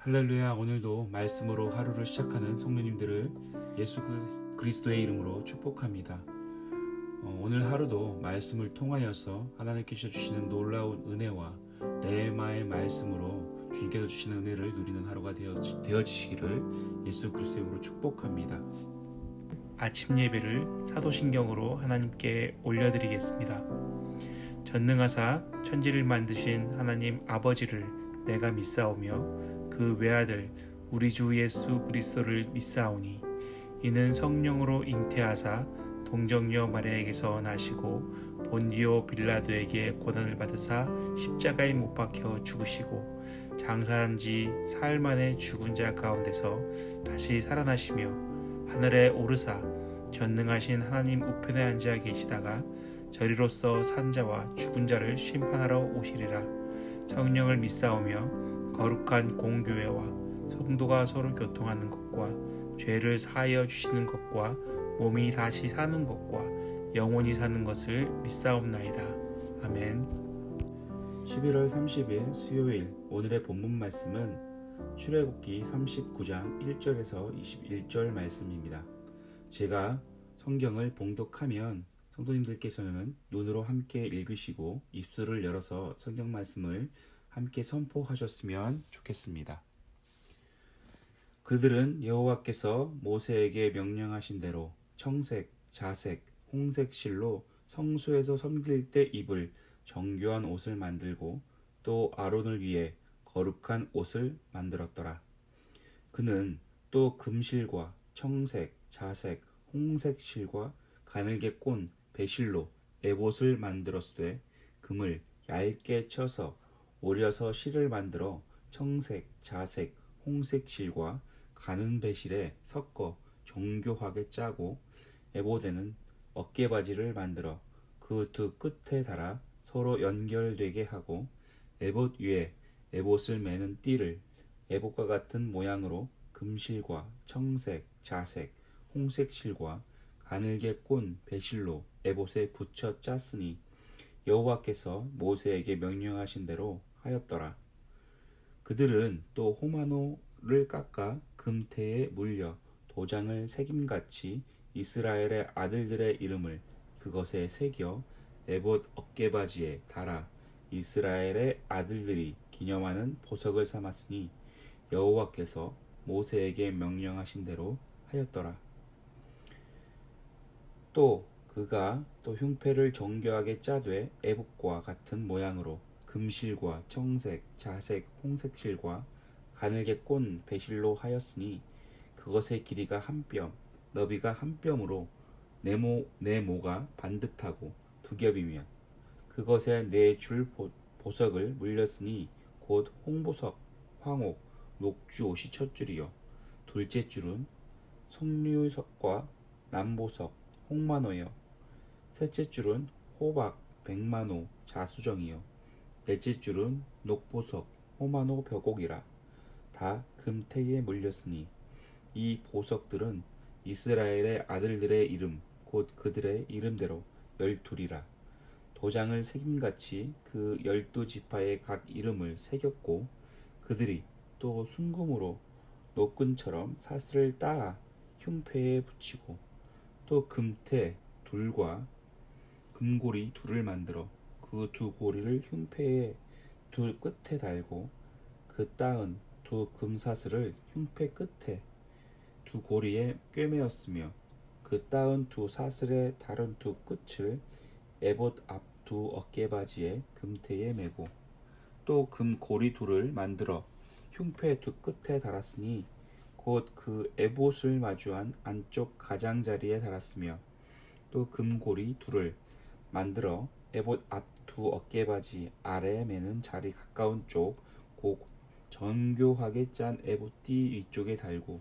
할렐루야 오늘도 말씀으로 하루를 시작하는 성도님들을 예수 그- 그리스도의 이름으로 축복합니다. 어, 오늘 하루도 말씀을 통하여서 하나님께서 주시는 놀라운 은혜와 레마의 말씀으로 주님께서 주시는 은혜를 누리는 하루가 되어지, 되어지시기를 예수 그리스도의 이름으로 축복합니다. 아침 예배를 사도신경으로 하나님께 올려드리겠습니다. 전능하사 천지를 만드신 하나님 아버지를 내가 믿사오며 그 외아들 우리 주 예수 그리스도를 믿사오니 이는 성령으로 잉태하사 동정녀 마리아에게서 나시고 본디오 빌라도에게 고난을 받으사 십자가에 못 박혀 죽으시고 장사한 지 사흘 만에 죽은 자 가운데서 다시 살아나시며 하늘에 오르사 전능하신 하나님 우편에 앉아 계시다가 저리로서 산자와 죽은 자를 심판하러 오시리라. 성령을 믿사오며 거룩한 공교회와 성도가 서로 교통하는 것과 죄를 사하여 주시는 것과 몸이 다시 사는 것과 영원히 사는 것을 믿사옵나이다 아멘 11월 30일 수요일 오늘의 본문 말씀은 출애굽기 39장 1절에서 21절 말씀입니다. 제가 성경을 봉독하면 성도님들께서는 눈으로 함께 읽으시고 입술을 열어서 성경 말씀을 함께 선포하셨으면 좋겠습니다. 그들은 여호와께서 모세에게 명령하신 대로 청색, 자색, 홍색 실로 성소에서 섬길 때 입을 정교한 옷을 만들고 또 아론을 위해 거룩한 옷을 만들었더라. 그는 또 금실과 청색, 자색, 홍색 실과 가늘게 꼰 배실로 에봇을 만들었으되 금을 얇게 쳐서 오려서 실을 만들어 청색, 자색, 홍색 실과 가는 배실에 섞어 정교하게 짜고 에봇에는 어깨바지를 만들어 그 두 끝에 달아 서로 연결되게 하고 에봇 위에 에봇을 매는 띠를 에봇과 같은 모양으로 금실과 청색, 자색, 홍색 실과 가늘게 꼰 배실로 에봇에 붙여 짰으니 여호와께서 모세에게 명령하신 대로 하였더라. 그들은 또 호마노를 깎아 금태에 물려 도장을 새김같이 이스라엘의 아들들의 이름을 그것에 새겨 에봇 어깨바지에 달아 이스라엘의 아들들이 기념하는 보석을 삼았으니 여호와께서 모세에게 명령하신 대로 하였더라. 또 그가 또 흉패를 정교하게 짜되 에봇과 같은 모양으로 금실과 청색, 자색, 홍색실과 가늘게 꼰 배실로 하였으니 그것의 길이가 한 뼘, 너비가 한 뼘으로 네모 네모가 반듯하고 두 겹이며 그것에 네 줄 보석을 물렸으니 곧 홍보석, 황옥, 녹주 옷이 첫 줄이요. 둘째 줄은 석류석과 남보석, 홍만호요. 셋째 줄은 호박, 백만호, 자수정이요 넷째 줄은 녹보석, 호만호 벼곡이라 다 금태에 물렸으니 이 보석들은 이스라엘의 아들들의 이름 곧 그들의 이름대로 열둘이라. 도장을 새김같이 그 열두 지파의 각 이름을 새겼고 그들이 또 순금으로 노끈처럼 사슬을 따아 흉패에 붙이고 또 금태 둘과 금고리 둘을 만들어 그 두 고리를 흉패의 두 끝에 달고 그 따은 두 금사슬을 흉패 끝에 두 고리에 꿰매었으며 그 따은 두 사슬의 다른 두 끝을 에봇 앞 두 어깨바지에 금태에 매고 또 금고리 둘을 만들어 흉패 두 끝에 달았으니 곧 그 에봇을 마주한 안쪽 가장자리에 달았으며 또 금고리 둘을 만들어 에봇 앞 두 어깨바지 아래에 매는 자리 가까운 쪽곧 정교하게 짠 에봇띠 위쪽에 달고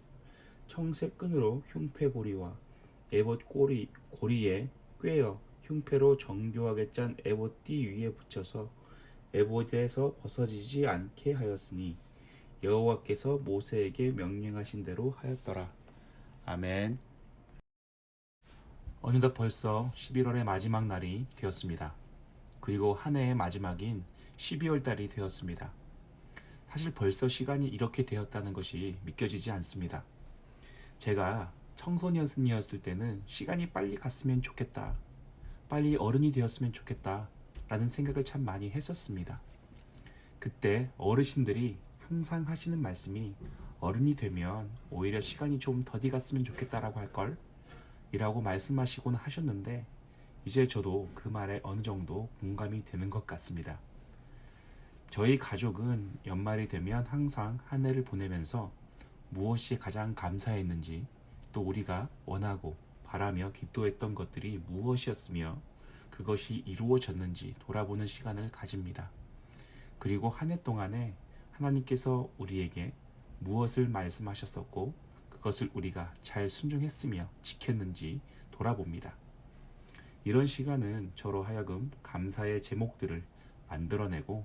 청색 끈으로 흉패고리와 에봇 꼬리, 고리에 꿰어 흉패로 정교하게 짠 에봇띠 위에 붙여서 에봇에서 벗어지지 않게 하였으니 여호와께서 모세에게 명령하신 대로 하였더라. 아멘. 어느덧 벌써 11월의 마지막 날이 되었습니다. 그리고 한 해의 마지막인 12월 달이 되었습니다. 사실 벌써 시간이 이렇게 되었다는 것이 믿겨지지 않습니다. 제가 청소년이었을 때는 시간이 빨리 갔으면 좋겠다. 빨리 어른이 되었으면 좋겠다. 라는 생각을 참 많이 했었습니다. 그때 어르신들이 항상 하시는 말씀이 어른이 되면 오히려 시간이 좀 더디 갔으면 좋겠다라고 할걸? 이라고 말씀하시곤 하셨는데 이제 저도 그 말에 어느 정도 공감이 되는 것 같습니다. 저희 가족은 연말이 되면 항상 한 해를 보내면서 무엇이 가장 감사했는지 또 우리가 원하고 바라며 기도했던 것들이 무엇이었으며 그것이 이루어졌는지 돌아보는 시간을 가집니다. 그리고 한 해 동안에 하나님께서 우리에게 무엇을 말씀하셨었고 그것을 우리가 잘 순종했으며 지켰는지 돌아봅니다. 이런 시간은 저로 하여금 감사의 제목들을 만들어내고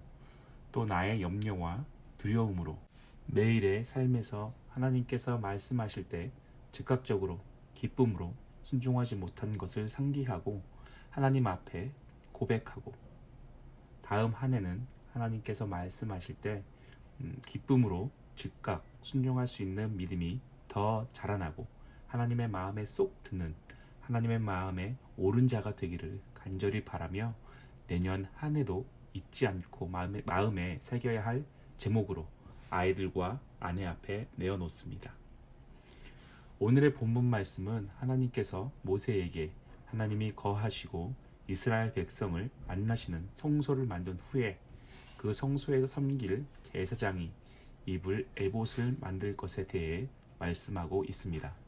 또 나의 염려와 두려움으로 매일의 삶에서 하나님께서 말씀하실 때 즉각적으로 기쁨으로 순종하지 못한 것을 상기하고 하나님 앞에 고백하고 다음 한 해는 하나님께서 말씀하실 때 음, 기쁨으로 즉각 순종할 수 있는 믿음이 더 자라나고 하나님의 마음에 쏙 드는 하나님의 마음에 옳은 자가 되기를 간절히 바라며 내년 한 해도 잊지 않고 마음에, 마음에 새겨야 할 제목으로 아이들과 아내 앞에 내어놓습니다. 오늘의 본문 말씀은 하나님께서 모세에게 하나님이 거하시고 이스라엘 백성을 만나시는 성소를 만든 후에 그 성소에서 섬길 제사장이 입을 에봇을 만들 것에 대해 말씀하고 있습니다.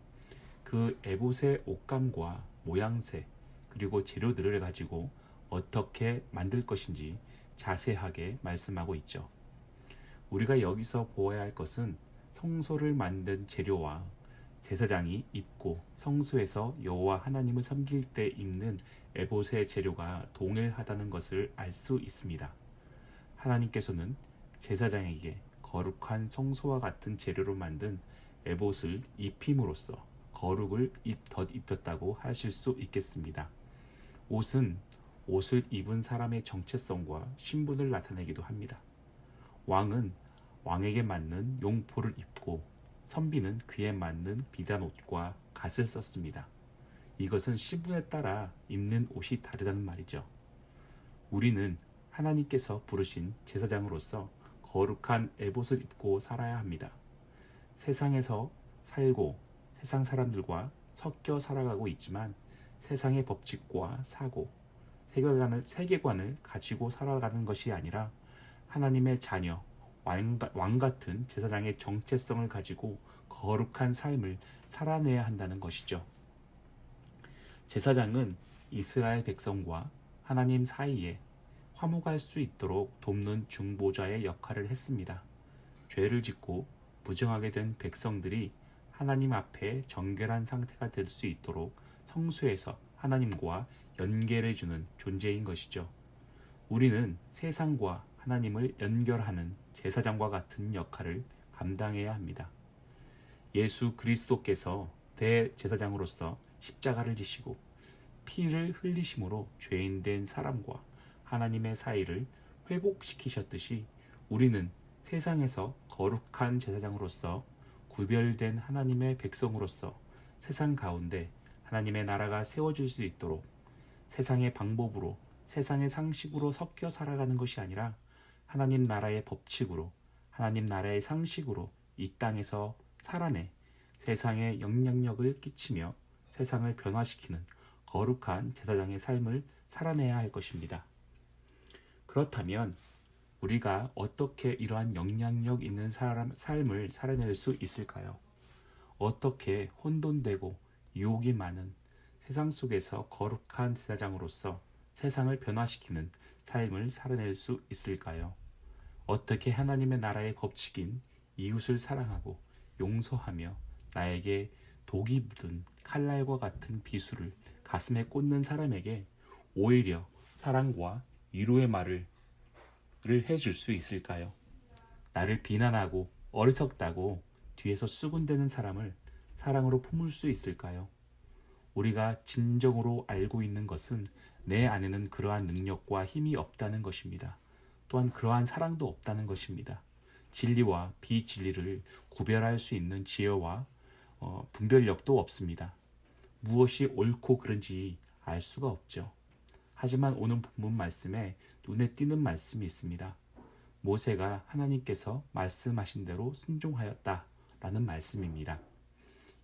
그 에봇의 옷감과 모양새 그리고 재료들을 가지고 어떻게 만들 것인지 자세하게 말씀하고 있죠. 우리가 여기서 보아야 할 것은 성소를 만든 재료와 제사장이 입고 성소에서 여호와 하나님을 섬길 때 입는 에봇의 재료가 동일하다는 것을 알 수 있습니다. 하나님께서는 제사장에게 거룩한 성소와 같은 재료로 만든 에봇을 입힘으로써 거룩을 덧입혔다고 하실 수 있겠습니다. 옷은 옷을 입은 사람의 정체성과 신분을 나타내기도 합니다. 왕은 왕에게 맞는 용포를 입고 선비는 그에 맞는 비단 옷과 갓을 썼습니다. 이것은 신분에 따라 입는 옷이 다르다는 말이죠. 우리는 하나님께서 부르신 제사장으로서 거룩한 에봇을 입고 살아야 합니다. 세상에서 살고 세상 사람들과 섞여 살아가고 있지만 세상의 법칙과 사고, 세계관을, 세계관을 가지고 살아가는 것이 아니라 하나님의 자녀, 왕, 왕 같은 제사장의 정체성을 가지고 거룩한 삶을 살아내야 한다는 것이죠. 제사장은 이스라엘 백성과 하나님 사이에 화목할 수 있도록 돕는 중보자의 역할을 했습니다. 죄를 짓고 부정하게 된 백성들이 하나님 앞에 정결한 상태가 될 수 있도록 성소에서 하나님과 연결해 주는 존재인 것이죠. 우리는 세상과 하나님을 연결하는 제사장과 같은 역할을 감당해야 합니다. 예수 그리스도께서 대제사장으로서 십자가를 지시고 피를 흘리심으로 죄인된 사람과 하나님의 사이를 회복시키셨듯이 우리는 세상에서 거룩한 제사장으로서 구별된 하나님의 백성으로서 세상 가운데 하나님의 나라가 세워질 수 있도록 세상의 방법으로 세상의 상식으로 섞여 살아가는 것이 아니라 하나님 나라의 법칙으로 하나님 나라의 상식으로 이 땅에서 살아내 세상에 영향력을 끼치며 세상을 변화시키는 거룩한 제사장의 삶을 살아내야 할 것입니다. 그렇다면 우리가 어떻게 이러한 영향력 있는 사람, 삶을 살아낼 수 있을까요? 어떻게 혼돈되고 유혹이 많은 세상 속에서 거룩한 제사장으로서 세상을 변화시키는 삶을 살아낼 수 있을까요? 어떻게 하나님의 나라의 법칙인 이웃을 사랑하고 용서하며 나에게 독이 묻은 칼날과 같은 비수를 가슴에 꽂는 사람에게 오히려 사랑과 위로의 말을 해줄 수 있을까요? 나를 비난하고 어리석다고 뒤에서 수군대는 사람을 사랑으로 품을 수 있을까요? 우리가 진정으로 알고 있는 것은 내 안에는 그러한 능력과 힘이 없다는 것입니다. 또한 그러한 사랑도 없다는 것입니다. 진리와 비진리를 구별할 수 있는 지혜와 어, 분별력도 없습니다. 무엇이 옳고 그른지 알 수가 없죠. 하지만 오늘 본문 말씀에 눈에 띄는 말씀이 있습니다. 모세가 하나님께서 말씀하신 대로 순종하였다 라는 말씀입니다.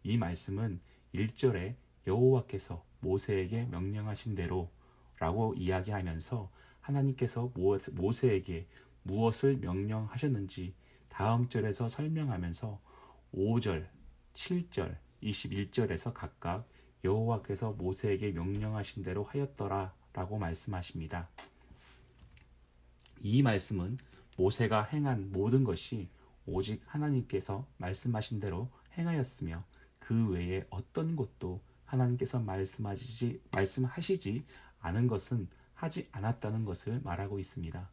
이 말씀은 1절에 여호와께서 모세에게 명령하신 대로 라고 이야기하면서 하나님께서 모세에게 무엇을 명령하셨는지 다음 절에서 설명하면서 5절, 7절, 21절에서 각각 여호와께서 모세에게 명령하신 대로 하였더라 라고 말씀하십니다. 이 말씀은 모세가 행한 모든 것이 오직 하나님께서 말씀하신 대로 행하였으며 그 외에 어떤 것도 하나님께서 말씀하시지, 말씀하시지 않은 것은 하지 않았다는 것을 말하고 있습니다.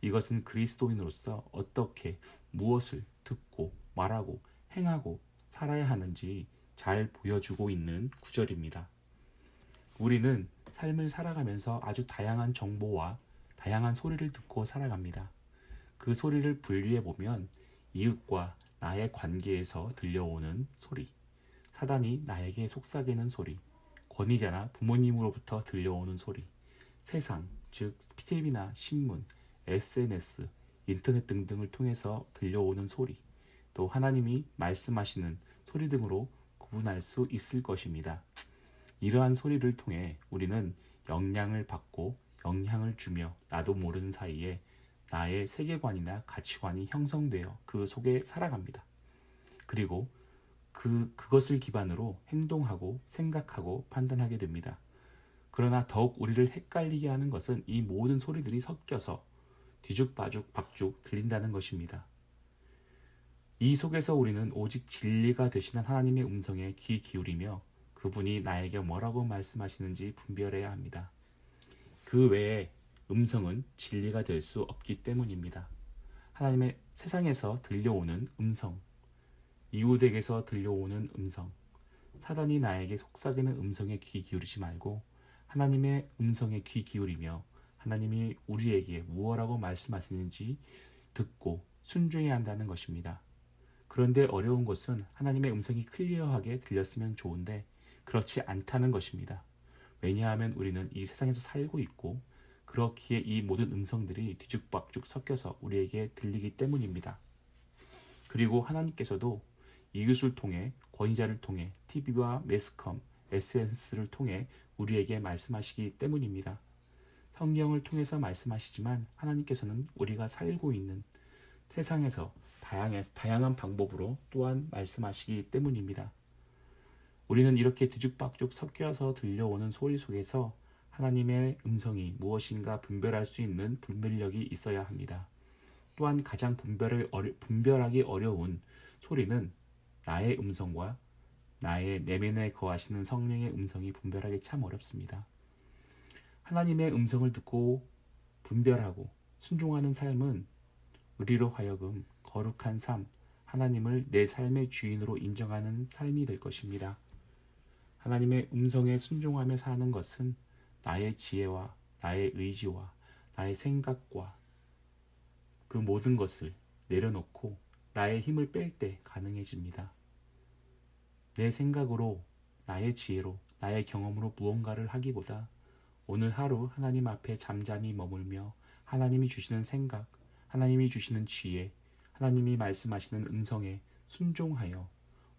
이것은 그리스도인으로서 어떻게 무엇을 듣고 말하고 행하고 살아야 하는지 잘 보여주고 있는 구절입니다. 우리는 삶을 살아가면서 아주 다양한 정보와 다양한 소리를 듣고 살아갑니다. 그 소리를 분류해 보면 이웃과 나의 관계에서 들려오는 소리, 사단이 나에게 속삭이는 소리, 권위자나 부모님으로부터 들려오는 소리, 세상, 즉 TV나 신문, SNS, 인터넷 등등을 통해서 들려오는 소리, 또 하나님이 말씀하시는 소리 등으로 구분할 수 있을 것입니다. 이러한 소리를 통해 우리는 영향을 받고 영향을 주며 나도 모르는 사이에 나의 세계관이나 가치관이 형성되어 그 속에 살아갑니다. 그리고 그, 그것을 기반으로 행동하고 생각하고 판단하게 됩니다. 그러나 더욱 우리를 헷갈리게 하는 것은 이 모든 소리들이 섞여서 뒤죽박죽 박죽 들린다는 것입니다. 이 속에서 우리는 오직 진리가 되시는 하나님의 음성에 귀 기울이며 그분이 나에게 뭐라고 말씀하시는지 분별해야 합니다. 그 외에 음성은 진리가 될 수 없기 때문입니다. 하나님의 세상에서 들려오는 음성, 이웃에게서 들려오는 음성, 사단이 나에게 속삭이는 음성에 귀 기울이지 말고 하나님의 음성에 귀 기울이며 하나님이 우리에게 무엇라고 말씀하시는지 듣고 순종해야 한다는 것입니다. 그런데 어려운 것은 하나님의 음성이 클리어하게 들렸으면 좋은데 그렇지 않다는 것입니다. 왜냐하면 우리는 이 세상에서 살고 있고 그렇기에 이 모든 음성들이 뒤죽박죽 섞여서 우리에게 들리기 때문입니다. 그리고 하나님께서도 이웃을 통해 권위자를 통해 TV와 매스컴, SNS를 통해 우리에게 말씀하시기 때문입니다. 성경을 통해서 말씀하시지만 하나님께서는 우리가 살고 있는 세상에서 다양한 방법으로 또한 말씀하시기 때문입니다. 우리는 이렇게 뒤죽박죽 섞여서 들려오는 소리 속에서 하나님의 음성이 무엇인가 분별할 수 있는 분별력이 있어야 합니다. 또한 가장 분별을 어려, 분별하기 어려운 소리는 나의 음성과 나의 내면에 거하시는 성령의 음성이 분별하기 참 어렵습니다. 하나님의 음성을 듣고 분별하고 순종하는 삶은 우리로 하여금 거룩한 삶, 하나님을 내 삶의 주인으로 인정하는 삶이 될 것입니다. 하나님의 음성에 순종하며 사는 것은 나의 지혜와 나의 의지와 나의 생각과 그 모든 것을 내려놓고 나의 힘을 뺄 때 가능해집니다. 내 생각으로, 나의 지혜로, 나의 경험으로 무언가를 하기보다 오늘 하루 하나님 앞에 잠잠히 머물며 하나님이 주시는 생각, 하나님이 주시는 지혜, 하나님이 말씀하시는 음성에 순종하여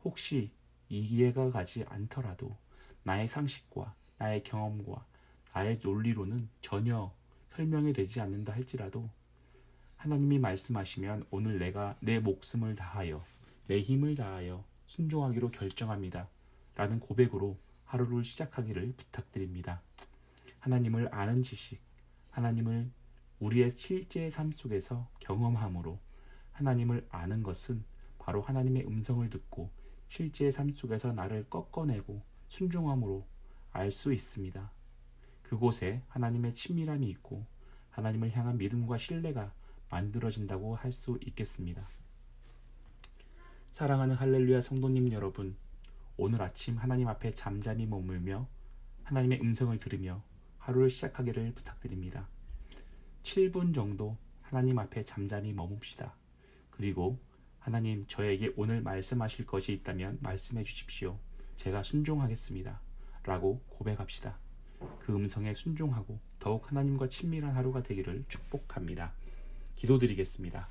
혹시 이해가 가지 않더라도 나의 상식과 나의 경험과 나의 논리로는 전혀 설명이 되지 않는다 할지라도 하나님이 말씀하시면 오늘 내가 내 목숨을 다하여 내 힘을 다하여 순종하기로 결정합니다. 라는 고백으로 하루를 시작하기를 부탁드립니다. 하나님을 아는 지식, 하나님을 우리의 실제 삶 속에서 경험함으로 하나님을 아는 것은 바로 하나님의 음성을 듣고 실제 삶 속에서 나를 꺾어내고 순종함으로 알 수 있습니다. 그곳에 하나님의 친밀함이 있고 하나님을 향한 믿음과 신뢰가 만들어진다고 할 수 있겠습니다. 사랑하는 할렐루야 성도님 여러분, 오늘 아침 하나님 앞에 잠잠히 머물며 하나님의 음성을 들으며 하루를 시작하기를 부탁드립니다. 7분 정도 하나님 앞에 잠잠히 머뭅시다. 그리고 하나님 저에게 오늘 말씀하실 것이 있다면 말씀해 주십시오. 제가 순종하겠습니다. 라고 고백합시다. 그 음성에 순종하고 더욱 하나님과 친밀한 하루가 되기를 축복합니다. 기도드리겠습니다.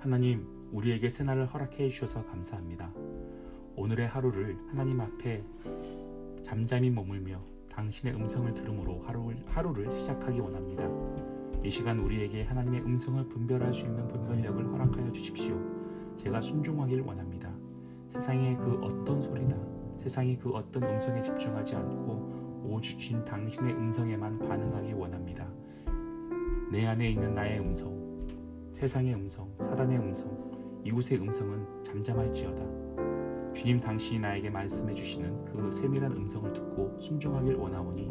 하나님, 우리에게 새날을 허락해 주셔서 감사합니다. 오늘의 하루를 하나님 앞에 잠잠히 머물며 당신의 음성을 들음으로 하루를, 하루를 시작하기 원합니다. 이 시간 우리에게 하나님의 음성을 분별할 수 있는 분별력을 허락하여 주십시오. 제가 순종하길 원합니다. 세상의 그 어떤 소리나 세상이 그 어떤 음성에 집중하지 않고 오주신 당신의 음성에만 반응하기 원합니다. 내 안에 있는 나의 음성, 세상의 음성, 사단의 음성, 이웃의 음성은 잠잠할지어다. 주님 당신이 나에게 말씀해 주시는 그 세밀한 음성을 듣고 순종하길 원하오니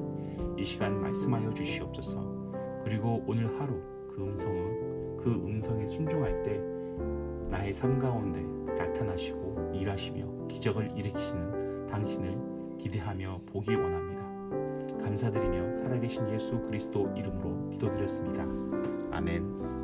이 시간 말씀하여 주시옵소서. 그리고 오늘 하루 그 음성은 그 음성에 순종할 때 나의 삶 가운데 나타나시고 일하시며 기적을 일으키시는 당신을 기대하며 보기 원합니다. 감사드리며 살아계신 예수 그리스도 이름으로 기도드렸습니다. 아멘.